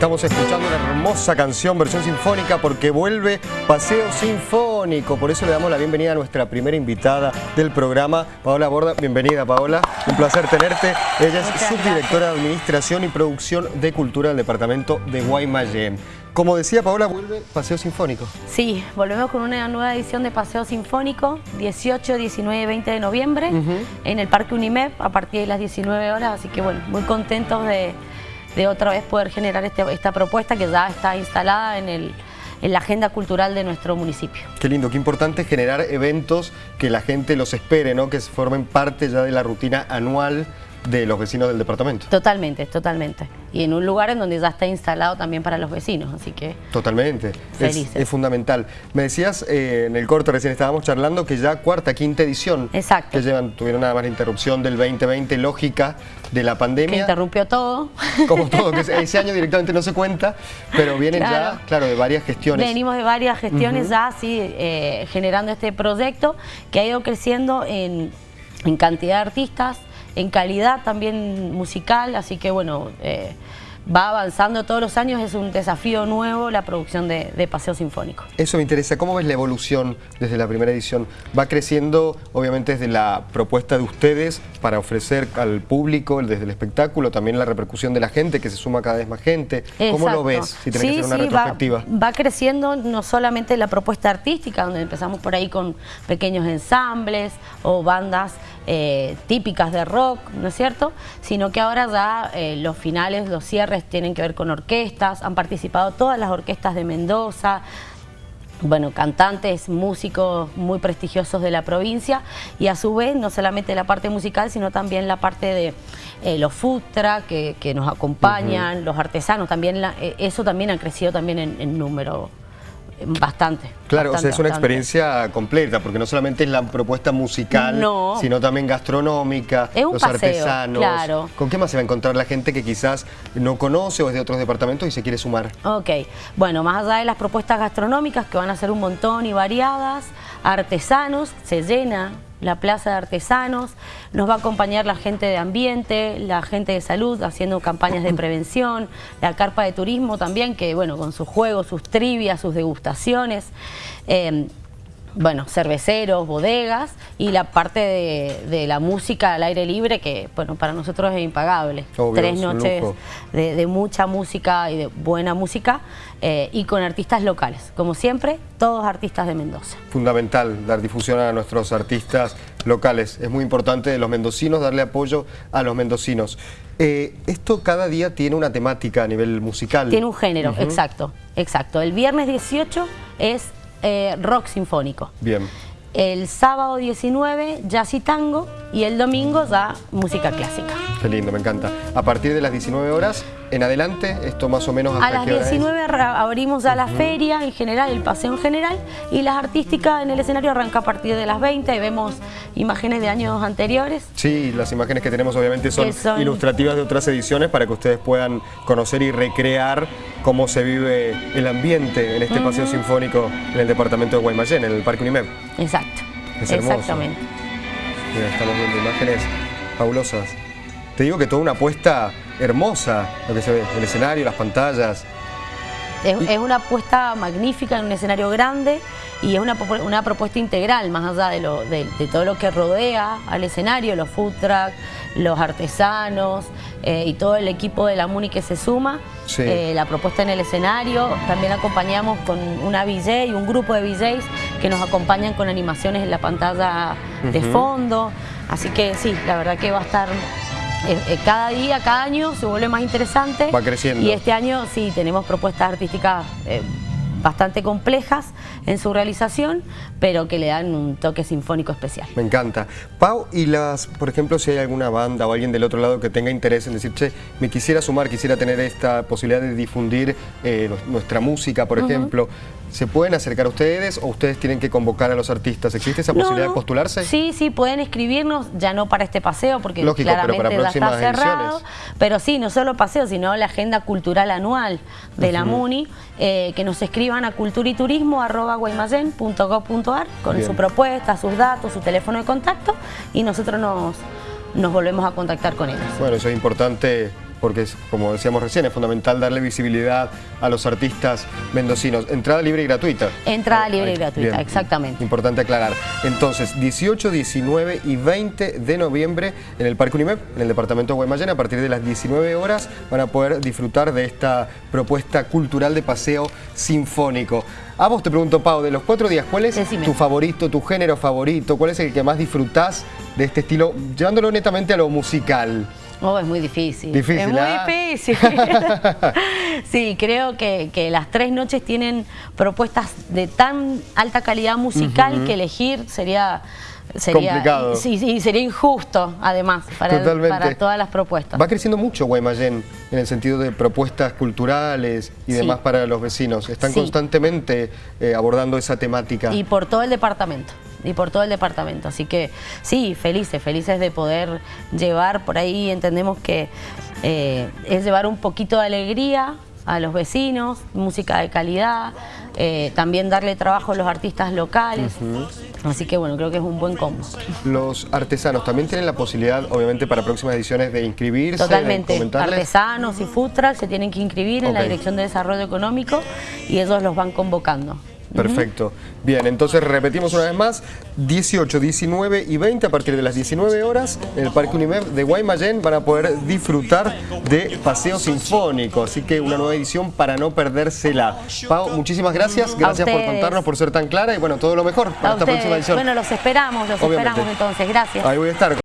Estamos escuchando una hermosa canción, versión sinfónica, porque vuelve Paseo Sinfónico. Por eso le damos la bienvenida a nuestra primera invitada del programa, Paola Borda. Bienvenida, Paola. Un placer tenerte. Ella es subdirectora de Administración y Producción de Cultura del Departamento de Guaymallén. Como decía Paola, vuelve Paseo Sinfónico. Sí, volvemos con una nueva edición de Paseo Sinfónico, 18, 19 y 20 de noviembre, en el Parque Unimep, a partir de las 19 horas. Así que bueno, muy contentos de de otra vez poder generar este, esta propuesta que ya está instalada en, el, en la agenda cultural de nuestro municipio. Qué lindo, qué importante generar eventos que la gente los espere, ¿no? que formen parte ya de la rutina anual de los vecinos del departamento. Totalmente, totalmente. Y en un lugar en donde ya está instalado también para los vecinos, así que... Totalmente, es, fundamental. Me decías eh, en el corto recién estábamos charlando que ya cuarta, quinta edición. Exacto. Que llevan, tuvieron nada más la interrupción del 2020 lógica de la pandemia. Que interrumpió todo. Como todo, que ese año directamente no se cuenta, pero vienen ya, claro, de varias gestiones. Venimos de varias gestiones ya, sí, eh, generando este proyecto que ha ido creciendo en, en cantidad de artistas, en calidad también musical, así que bueno, eh, va avanzando todos los años, es un desafío nuevo la producción de, Paseo Sinfónico. Eso me interesa, ¿cómo ves la evolución desde la primera edición? Va creciendo obviamente desde la propuesta de ustedes para ofrecer al público, desde el espectáculo, también la repercusión de la gente, que se suma cada vez más gente. ¿Cómo lo ves si tenés que hacer una retrospectiva? Va, creciendo no solamente la propuesta artística, donde empezamos por ahí con pequeños ensambles o bandas eh, típicas de rock, ¿no es cierto? Sino que ahora ya eh, los finales, los cierres tienen que ver con orquestas, han participado todas las orquestas de Mendoza, bueno, cantantes, músicos muy prestigiosos de la provincia. Y a su vez no solamente la parte musical sino también la parte de eh, los futra que, nos acompañan, los artesanos, también eh, eso también ha crecido también en número bastante. Claro, o sea, es una experiencia completa, porque no solamente es la propuesta musical, sino también gastronómica, los artesanos. Claro. ¿Con qué más se va a encontrar la gente que quizás no conoce o es de otros departamentos y se quiere sumar? Ok, bueno, más allá de las propuestas gastronómicas, que van a ser un montón y variadas, artesanos, se llena la Plaza de Artesanos, nos va a acompañar la gente de ambiente, la gente de salud haciendo campañas de prevención, la carpa de turismo también, que bueno, con sus juegos, sus trivias, sus degustaciones. Eh, bueno, cerveceros, bodegas y la parte de, la música al aire libre que, bueno, para nosotros es impagable. Tres noches de, mucha música y de buena música eh, y con artistas locales. Como siempre, todos artistas de Mendoza. Fundamental dar difusión a nuestros artistas locales. Es muy importante de los mendocinos darle apoyo a los mendocinos. Eh, esto cada día tiene una temática a nivel musical. Tiene un género, exacto, exacto. El viernes 18 es eh, rock sinfónico. Bien. El sábado 19, jazz y tango, y el domingo ya música clásica. Qué lindo, me encanta. A partir de las 19 horas en adelante, esto más o menos hasta A las 19 abrimos ya la feria en general, el paseo en general, y las artísticas en el escenario arranca a partir de las 20 y vemos imágenes de años anteriores. Sí, las imágenes que tenemos obviamente son, ilustrativas de otras ediciones para que ustedes puedan conocer y recrear cómo se vive el ambiente en este paseo sinfónico en el departamento de Guaymallén, en el Parque Unimep. Exacto, exactamente. Mira, estamos viendo imágenes fabulosas. Te digo que toda una apuesta hermosa, lo que se ve, el escenario, las pantallas. Es, una apuesta magnífica en un escenario grande y es una, una propuesta integral, más allá de, lo, de, todo lo que rodea al escenario, los food trucks, los artesanos eh, y todo el equipo de la MUNI que se suma. Eh, la propuesta en el escenario, también acompañamos con una VJ y un grupo de VJs que nos acompañan con animaciones en la pantalla de fondo. Así que sí, la verdad que va a estar eh, eh, cada día, cada año se vuelve más interesante. Va creciendo. Y este año sí, tenemos propuestas artísticas eh, bastante complejas en su realización, pero que le dan un toque sinfónico especial. Me encanta. Pau, y las, por ejemplo, si hay alguna banda o alguien del otro lado que tenga interés en decir, che, me quisiera sumar, quisiera tener esta posibilidad de difundir nuestra música, por ejemplo, ¿Se pueden acercar a ustedes o ustedes tienen que convocar a los artistas? ¿Existe esa posibilidad de postularse? Sí, sí, pueden escribirnos, ya no para este paseo, porque claramente ya está cerrado. Pero sí, no solo paseo, sino la agenda cultural anual de la MUNI, eh, que nos escriban a culturiturismo.guaymallén.gov.ar con su propuesta, sus datos, su teléfono de contacto y nosotros nos, nos volvemos a contactar con ellos. Bueno, eso es importante porque es, como decíamos recién, es fundamental darle visibilidad a los artistas mendocinos. Entrada libre y gratuita. Entrada libre y gratuita, Bien. exactamente. Importante aclarar. Entonces, 18, 19 y 20 de noviembre en el Parque Unimep, en el departamento de Guaymallén, a partir de las 19 horas van a poder disfrutar de esta propuesta cultural de paseo sinfónico. A vos te pregunto, Pau, de los cuatro días, ¿cuál es Decime. tu favorito, tu género favorito? ¿Cuál es el que más disfrutás de este estilo, llevándolo netamente a lo musical? Oh, es muy difícil. Difícil, Es muy ¿ah? difícil. sí, creo que, que las tres noches tienen propuestas de tan alta calidad musical que elegir sería... Sería, Complicado. Sí, sí, sería injusto, además, para, el- Totalmente. para todas las propuestas. Va creciendo mucho Guaymallén en el sentido de propuestas culturales y Sí. demás para los vecinos. Están Sí. constantemente eh, abordando esa temática. Y por todo el departamento, y por todo el departamento. Así que sí, felices, felices de poder llevar por ahí, entendemos que eh, es llevar un poquito de alegría a los vecinos, música de calidad, eh, también darle trabajo a los artistas locales. Así que bueno, creo que es un buen combo. Los artesanos también tienen la posibilidad, obviamente, para próximas ediciones de inscribirse, Totalmente. de. Artesanos y trucks se tienen que inscribir en la. Dirección de Desarrollo Económico y ellos los van convocando. Perfecto. Bien, entonces repetimos una vez más, 18, 19 y 20 a partir de las 19 horas en el Parque Unimep de Guaymallén van a poder disfrutar de Paseo Sinfónico, así que una nueva edición para no perdérsela. Pau, muchísimas gracias, gracias por contarnos, por ser tan clara y bueno, todo lo mejor para A esta ustedes. próxima edición. Bueno, los esperamos, los Obviamente. esperamos entonces. Gracias. Ahí voy a estar.